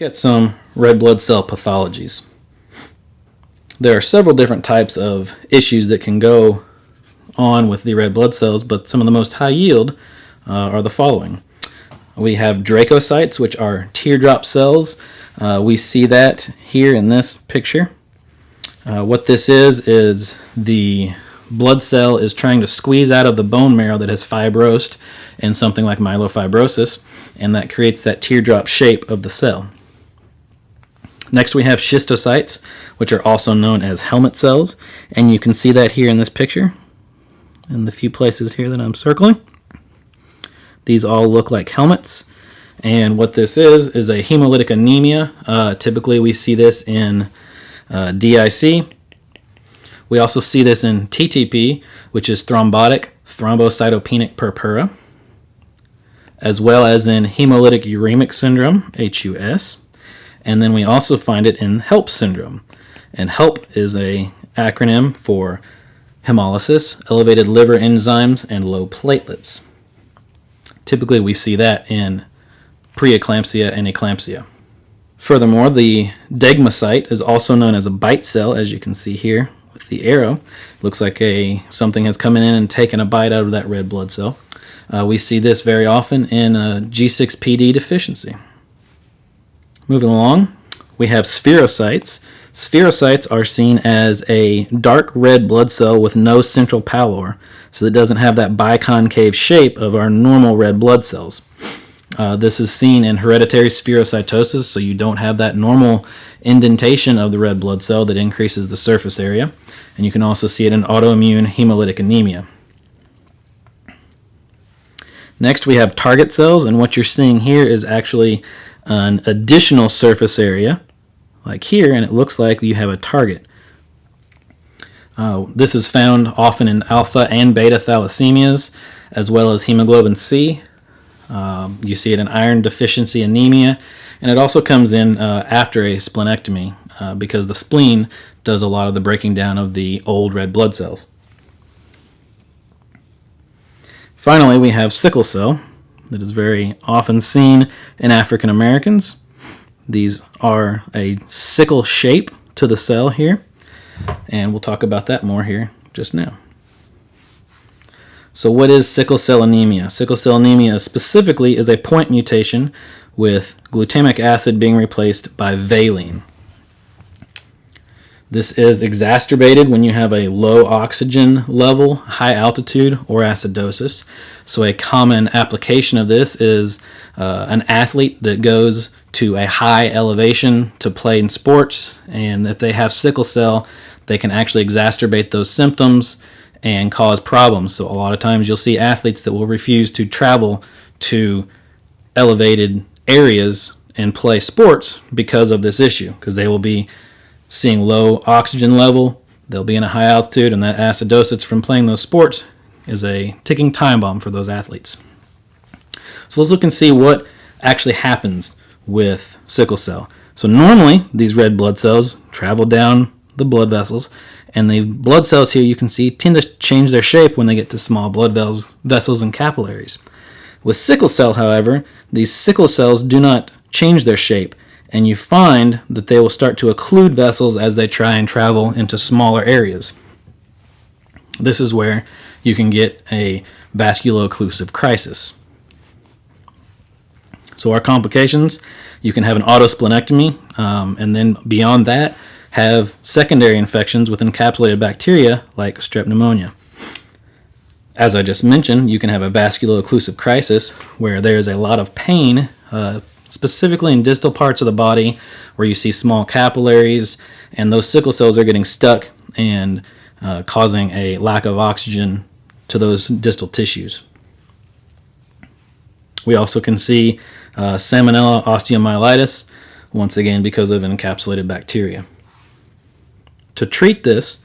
Look at some red blood cell pathologies. There are several different types of issues that can go on with the red blood cells, but some of the most high yield uh, are the following. We have dacrocytes, which are teardrop cells. Uh, we see that here in this picture. Uh, what this is, is the blood cell is trying to squeeze out of the bone marrow that has fibrosed in something like myelofibrosis, and that creates that teardrop shape of the cell. Next we have schistocytes, which are also known as helmet cells, and you can see that here in this picture, in the few places here that I'm circling. These all look like helmets, and what this is is a hemolytic anemia. Uh, typically we see this in uh, DIC. We also see this in TTP, which is thrombotic thrombocytopenic purpura, as well as in hemolytic uremic syndrome, HUS. And then we also find it in HELLP syndrome. And HELLP is a acronym for hemolysis, elevated liver enzymes, and low platelets. Typically we see that in preeclampsia and eclampsia. Furthermore, the degmacyte is also known as a bite cell, as you can see here with the arrow. Looks like a something has come in and taken a bite out of that red blood cell. Uh, we see this very often in a G6PD deficiency. Moving along, we have spherocytes. Spherocytes are seen as a dark red blood cell with no central pallor, so it doesn't have that biconcave shape of our normal red blood cells. Uh, this is seen in hereditary spherocytosis, so you don't have that normal indentation of the red blood cell that increases the surface area. And you can also see it in autoimmune hemolytic anemia. Next we have target cells, and what you're seeing here is actually an additional surface area, like here, and it looks like you have a target. Uh, this is found often in alpha and beta thalassemias, as well as hemoglobin C, um, you see it in iron deficiency anemia, and it also comes in uh, after a splenectomy uh, because the spleen does a lot of the breaking down of the old red blood cells. Finally, we have sickle cell that is very often seen in African Americans. These are a sickle shape to the cell here, and we'll talk about that more here just now. So what is sickle cell anemia? Sickle cell anemia specifically is a point mutation with glutamic acid being replaced by valine. This is exacerbated when you have a low oxygen level, high altitude, or acidosis. So a common application of this is uh, an athlete that goes to a high elevation to play in sports, and if they have sickle cell, they can actually exacerbate those symptoms and cause problems. So a lot of times you'll see athletes that will refuse to travel to elevated areas and play sports because of this issue because they will be seeing low oxygen level, they'll be in a high altitude and that acidosis from playing those sports is a ticking time bomb for those athletes. So let's look and see what actually happens with sickle cell. So normally these red blood cells travel down the blood vessels and the blood cells here you can see tend to change their shape when they get to small blood vessels and capillaries. With sickle cell, however, these sickle cells do not change their shape, and you find that they will start to occlude vessels as they try and travel into smaller areas. This is where you can get a vasculo-occlusive crisis. So our complications, you can have an autosplenectomy, um, and then beyond that, have secondary infections with encapsulated bacteria like strep pneumonia. As I just mentioned, you can have a vasculo-occlusive crisis where there is a lot of pain, uh, specifically in distal parts of the body where you see small capillaries and those sickle cells are getting stuck and uh, causing a lack of oxygen to those distal tissues. We also can see uh, salmonella osteomyelitis, once again because of encapsulated bacteria to treat this,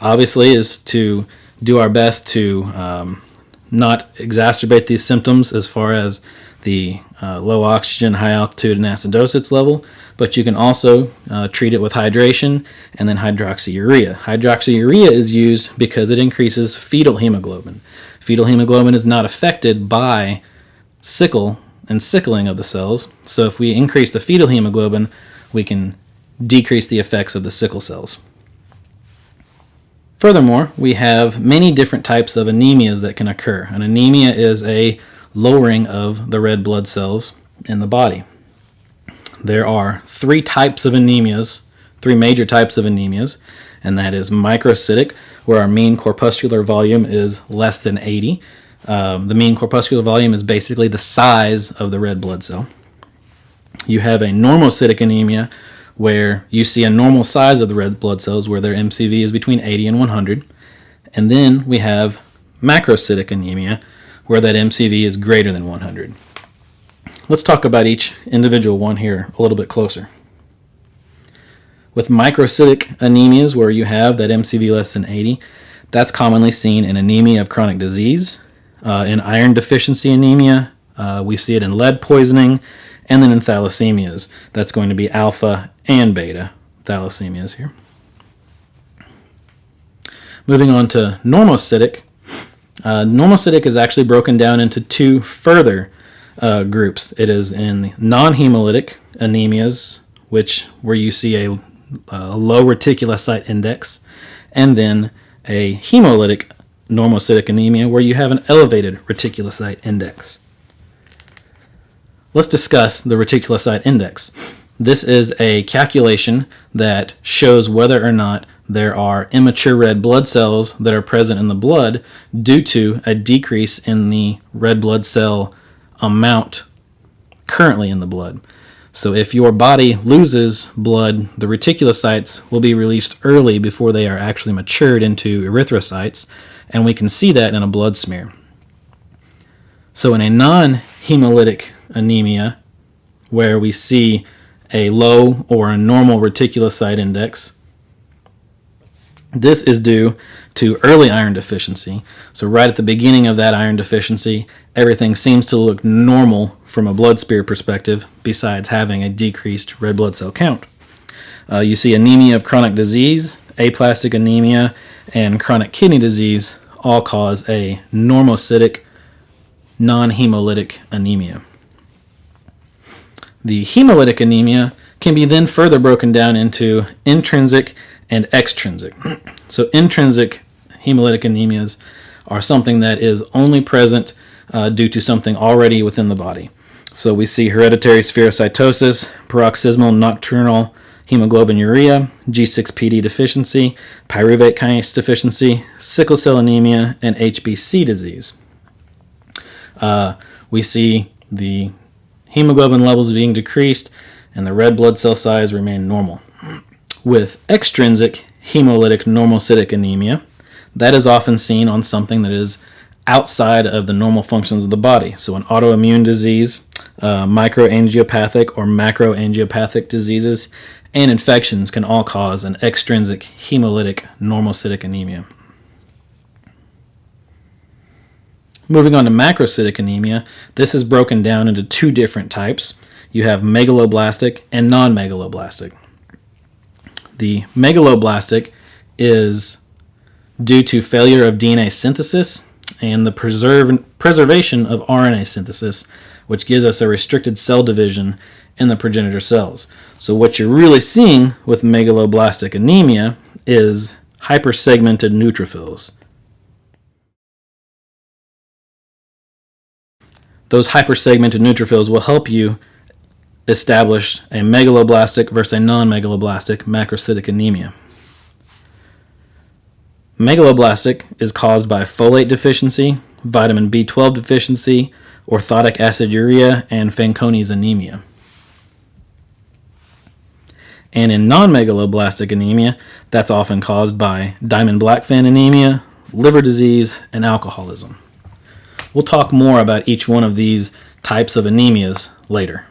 obviously, is to do our best to um, not exacerbate these symptoms as far as the uh, low oxygen, high altitude, and acidosis level, but you can also uh, treat it with hydration and then hydroxyurea. Hydroxyurea is used because it increases fetal hemoglobin. Fetal hemoglobin is not affected by sickle and sickling of the cells. So if we increase the fetal hemoglobin, we can decrease the effects of the sickle cells. Furthermore, we have many different types of anemias that can occur. An anemia is a lowering of the red blood cells in the body. There are three types of anemias, three major types of anemias, and that is microcytic, where our mean corpuscular volume is less than 80. Um, the mean corpuscular volume is basically the size of the red blood cell. You have a normocytic anemia, where you see a normal size of the red blood cells where their MCV is between 80 and 100. And then we have macrocytic anemia where that MCV is greater than 100. Let's talk about each individual one here a little bit closer. With microcytic anemias where you have that MCV less than 80, that's commonly seen in anemia of chronic disease, uh, in iron deficiency anemia, uh, we see it in lead poisoning, and then in thalassemias, that's going to be alpha and beta thalassemias here. Moving on to normocytic. Uh, normocytic is actually broken down into two further uh, groups. It is in non-hemolytic anemias, which where you see a, a low reticulocyte index, and then a hemolytic normocytic anemia where you have an elevated reticulocyte index. Let's discuss the reticulocyte index. This is a calculation that shows whether or not there are immature red blood cells that are present in the blood due to a decrease in the red blood cell amount currently in the blood. So if your body loses blood, the reticulocytes will be released early before they are actually matured into erythrocytes, and we can see that in a blood smear. So in a non-hemolytic anemia, where we see a low or a normal reticulocyte index. This is due to early iron deficiency. So right at the beginning of that iron deficiency, everything seems to look normal from a blood smear perspective, besides having a decreased red blood cell count. Uh, you see anemia of chronic disease, aplastic anemia, and chronic kidney disease all cause a normocytic, non-hemolytic anemia. The hemolytic anemia can be then further broken down into intrinsic and extrinsic. So intrinsic hemolytic anemias are something that is only present uh, due to something already within the body. So we see hereditary spherocytosis, paroxysmal nocturnal hemoglobinuria, G6PD deficiency, pyruvate kinase deficiency, sickle cell anemia, and HBC disease. Uh, we see the hemoglobin levels being decreased, and the red blood cell size remain normal. With extrinsic hemolytic normocytic anemia, that is often seen on something that is outside of the normal functions of the body. So an autoimmune disease, uh, microangiopathic or macroangiopathic diseases, and infections can all cause an extrinsic hemolytic normocytic anemia. Moving on to macrocytic anemia, this is broken down into two different types. You have megaloblastic and non-megaloblastic. The megaloblastic is due to failure of DNA synthesis and the preserve, preservation of RNA synthesis, which gives us a restricted cell division in the progenitor cells. So what you're really seeing with megaloblastic anemia is hypersegmented neutrophils. Those hypersegmented neutrophils will help you establish a megaloblastic versus a non-megaloblastic macrocytic anemia. Megaloblastic is caused by folate deficiency, vitamin B12 deficiency, orotic aciduria, and Fanconi's anemia. And in non-megaloblastic anemia, that's often caused by Diamond-Blackfan anemia, liver disease, and alcoholism. We'll talk more about each one of these types of anemias later.